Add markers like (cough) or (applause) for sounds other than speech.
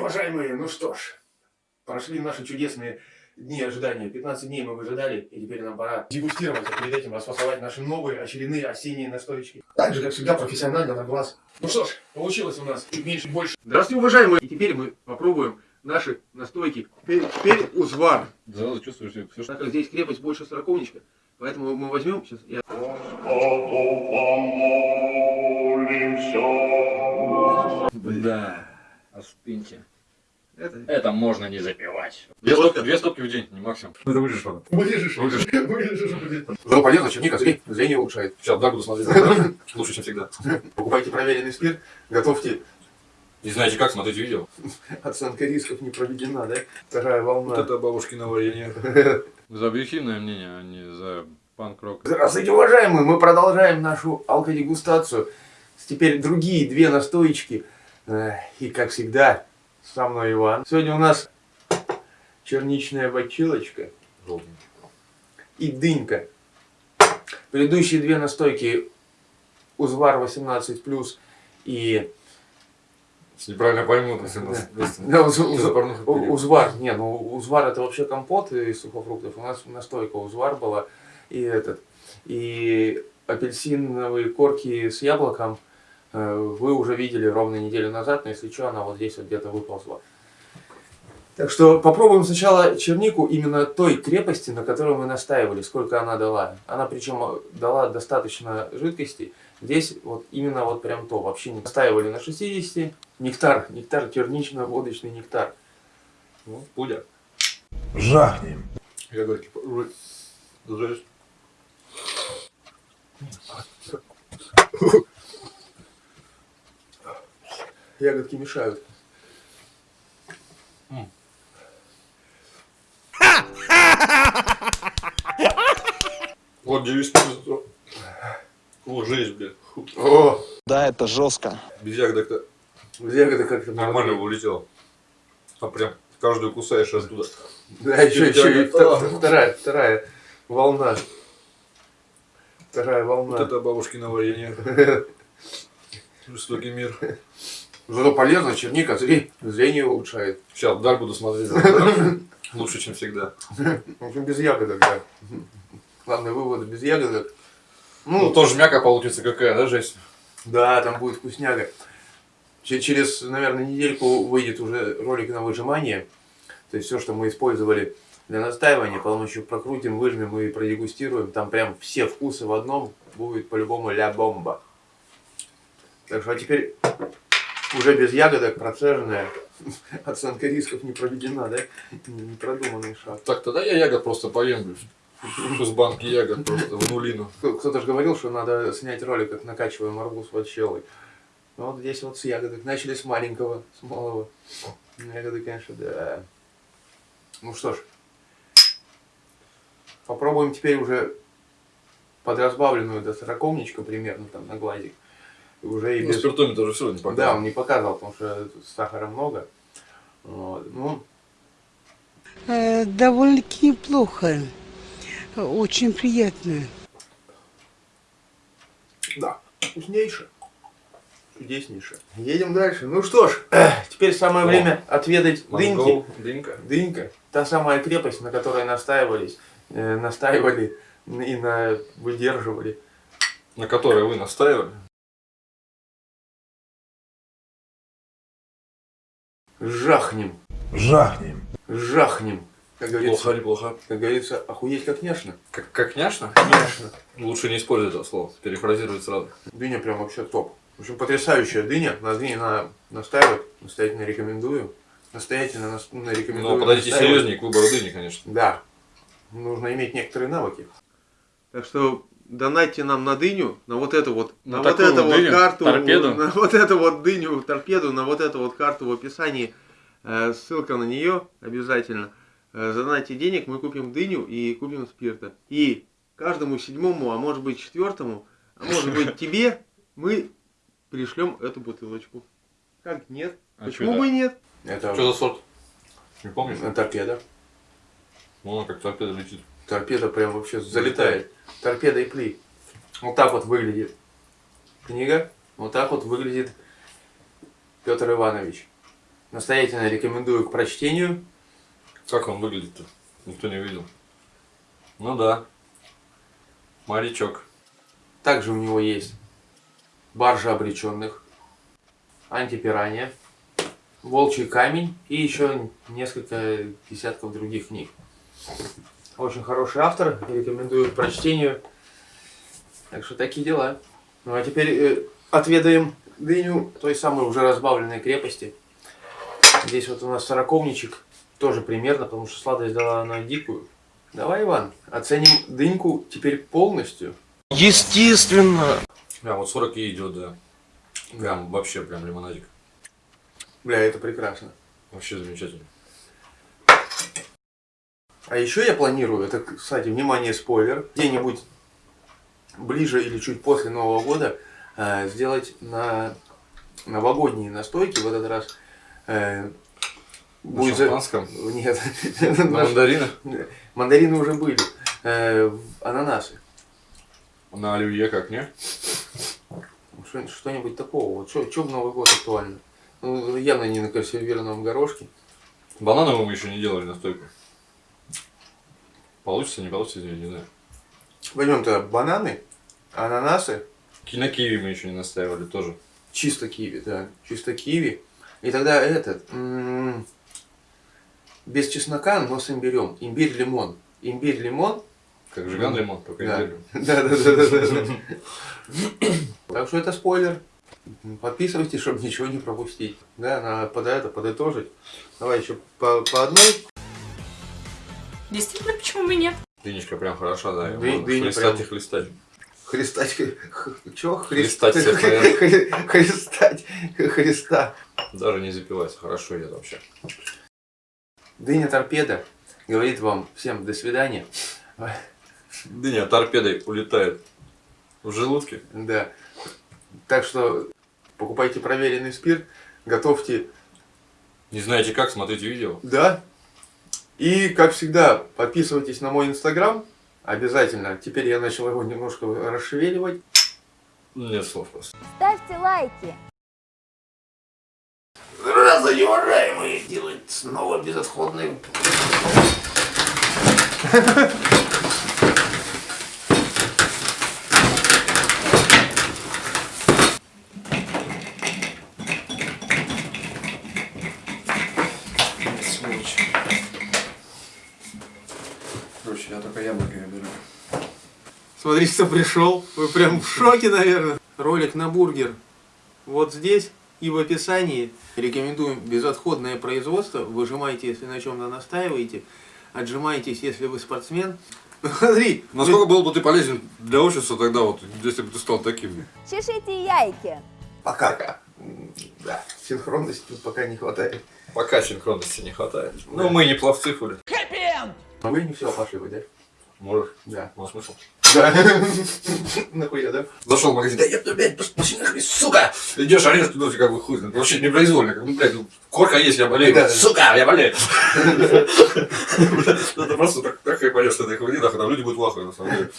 уважаемые, ну что ж, прошли наши чудесные дни ожидания. 15 дней мы выжидали, и теперь нам пора дегустировать, а перед этим расфасовать наши новые очередные осенние настойки. Так же, как всегда, профессионально на глаз. Ну что ж, получилось у нас чуть меньше, больше. Здравствуйте, уважаемые! И теперь мы попробуем наши настойки. Теперь, теперь узвар. Сразу чувствуешь все, что... Так как здесь крепость больше сороковничка, поэтому мы возьмем сейчас... Я... Да, остыньте. Это... Это можно не запивать. Две стопки? Две стопки в день, не максимум. Ну это вырежешь потом. Вырежешь, Вырежешь. (laughs) вырежешь. Зато полезно, черника, зрение, зрение улучшает. Сейчас, да, буду смотреть. Лучше, чем всегда. Покупайте проверенный спирт, готовьте. Не знаете как, смотрите видео. (laughs) Оценка рисков не проведена, да? Вторая волна. Вот это бабушкино варенье. (laughs) За объективное мнение, а не за панк-рок. Здравствуйте, уважаемые! Мы продолжаем нашу алкодегустацию. Теперь другие две настоечки. Э, И, как всегда, со мной Иван. Сегодня у нас черничная бочилочка и дынька. Предыдущие две настойки Узвар 18+, и Если неправильно пойму, то все нас Да, уз- уз- период. узвар. Не, ну узвар это вообще компот из сухофруктов. У нас настойка узвар была. И этот. И апельсиновые корки с яблоком вы уже видели ровно неделю назад, но если что, она вот здесь вот где-то выползла. Так что попробуем сначала чернику именно той крепости, на которой мы настаивали, сколько она дала. Она причем дала достаточно жидкости. Здесь вот именно вот прям то. Вообще не настаивали на 60. Нектар, нектар, чернично-водочный нектар. Ну, пудя. Жахнем. Ягодки. ой, Жесть. (laughs) (laughs) Ягодки мешают. Вот девиз. О, жесть, блядь. О, Да, это жестко. Без ягодок-то ягоды как-то нормально улетело. А прям каждую кусаешь оттуда. Да, еще, еще и вторая, вторая волна. Вторая волна. Вот это бабушкино варенье. (laughs) Жестокий мир. Зато полезно, черника, зрение, улучшает. Сейчас, вдаль буду смотреть. (laughs) Лучше, чем всегда. В общем, без ягодок, да. Главный вывод, без ягодок. Ну, Ну, тоже мяка получится какая, да, жесть? да, там будет вкусняга. Че- Через, наверное, недельку выйдет уже ролик на выжимание. То есть все, что мы использовали для настаивания, потом еще прокрутим, выжмем и продегустируем. Там прям все вкусы в одном будет по-любому ля бомба. Так что а теперь уже без ягодок процеженная. (laughs) Оценка рисков не проведена, да? Не продуманный шаг. Так, тогда я ягод просто поем. Из банки ягод просто в нулину. Кто- Кто-то же говорил, что надо снять ролик, как накачиваем арбуз под щелой. Ну, вот здесь вот с ягодок. Начали с маленького, с малого. Ягоды, конечно, да. Ну что ж. Попробуем теперь уже подразбавленную до сороковничка примерно там на глазик. Уже и Ну, без... спиртометр уже все не Да, показывал. он не показывал, потому что сахара много. Вот. Ну, Э, довольно-таки неплохо. Очень приятно. Да, вкуснейше. Чудеснейше. Едем дальше. Ну что ж, (clears throat) теперь самое О. время отведать дыньки. Монгол, дынька. Дынька. Та самая крепость, на которой настаивались, э, настаивали и на, выдерживали. На которой вы настаивали. Жахнем, Жахнем. жахнем. Как говорится, Плохо или плохо? как говорится, охуеть как няшно. Как, как няшно? Няшно. Лучше не использовать это слово. Перефразировать сразу. Дыня прям вообще топ. В общем, потрясающая дыня. На дыне надо настаивать. Настоятельно рекомендую. Настоятельно нас- ну, рекомендую. Но подойдите настаивать. серьезнее к выбору дыни, конечно. Да. Нужно иметь некоторые навыки. Так что донайте нам на дыню, на вот эту вот, На на, вот эту вот дыню, карту, торпеду. на вот эту вот дыню, торпеду, на вот эту вот карту в описании. Э, ссылка на нее обязательно. Э, задонайте денег, мы купим дыню и купим спирта. И каждому седьмому, а может быть четвертому, а может (laughs) быть тебе, мы пришлем эту бутылочку. Как нет? А Почему бы и нет? Это Что за сорт? Не помнишь? торпеда. Ну, она как торпеда летит. Торпеда прям вообще залетает. Торпеда и пли. Вот так вот выглядит книга. Вот так вот выглядит Петр Иванович. Настоятельно рекомендую к прочтению. Как он выглядит-то? Никто не видел. Ну да. Морячок. Также у него есть баржа обреченных, антипирания, волчий камень и еще несколько десятков других книг. Очень хороший автор, рекомендую к прочтению. Так что такие дела. Ну а теперь э, отведаем дыню той самой уже разбавленной крепости. Здесь вот у нас сороковничек, тоже примерно, потому что сладость дала она дикую. Давай, Иван, оценим дыньку теперь полностью. Естественно. Прям вот 40 и идет, да. Прям вообще прям лимонадик. Бля, это прекрасно. Вообще замечательно. А еще я планирую, это, кстати, внимание, спойлер, где-нибудь ближе или чуть после Нового года э, сделать на новогодние настойки в этот раз. э, На будет за- шампанском? Нет, На (laughs) мандаринах? мандарины уже были. Э, ананасы. На оливье как, не? Что- Что-нибудь такого. Вот что в Новый год актуально? Ну, явно не на консервированном горошке. Банановым мы еще не делали настойку. Получится, не получится, я не знаю. Возьмем-то бананы, ананасы, На киви мы еще не настаивали тоже. Чисто киви, да. Чисто киви. И тогда этот... м, без чеснока, но с имбирем. Имбирь-лимон. Имбирь-лимон. Как жиган лимон, только Да. имбирь. (laughs) Да, да, да, да, да, да. Так что это спойлер. Подписывайтесь, чтобы ничего не пропустить. Да, надо под это подытожить. Давай еще по, по одной. Действительно, почему бы нет? Дынечка прям хороша, да. Ды- дыня хлестать прям- и хлестать. Христать. Чего? Христать всех, Христать. Христа. Даже не запивается, хорошо идет вообще. Дыня торпеда говорит вам всем до свидания. Дыня торпедой улетает в желудке. Да. Так что покупайте проверенный спирт, готовьте, Не знаете как, смотрите видео. да. И, как всегда, подписывайтесь на мой инстаграм. Обязательно. Теперь я начал его немножко расшевеливать. Нет слов просто. Ставьте лайки. Здравствуйте, уважаемые! Делать снова безотходный... (laughs) я только яблоками беру. Смотрите, кто пришел. Вы прям в шоке, наверное. Ролик на бургер. Вот здесь и в описании. Рекомендуем безотходное производство. Выжимайте, если на чем-то настаиваете. Отжимайтесь, если вы спортсмен. (laughs) Смотри. Насколько был бы ты полезен для общества тогда, вот, если бы ты стал таким? Чешите яйки. Пока. Да, синхронности тут пока не хватает. Пока синхронности не хватает. Ну, мы не пловцы, хули. А вы не все пошли, да? Можешь. Да. Ну, смысл? Да. (laughs) Нахуя, да? Зашел в магазин, да я, блядь, пошли нахуй, сука! Идешь, орешь, ну, как бы хуй, знает. вообще непроизвольно, как, ну, блядь, ну, корка есть, я болею, Да, сука, я болею. (laughs) Это просто так, так и пойдешь с этой хуйни, нахуй, там люди будут в ахуе, на самом деле.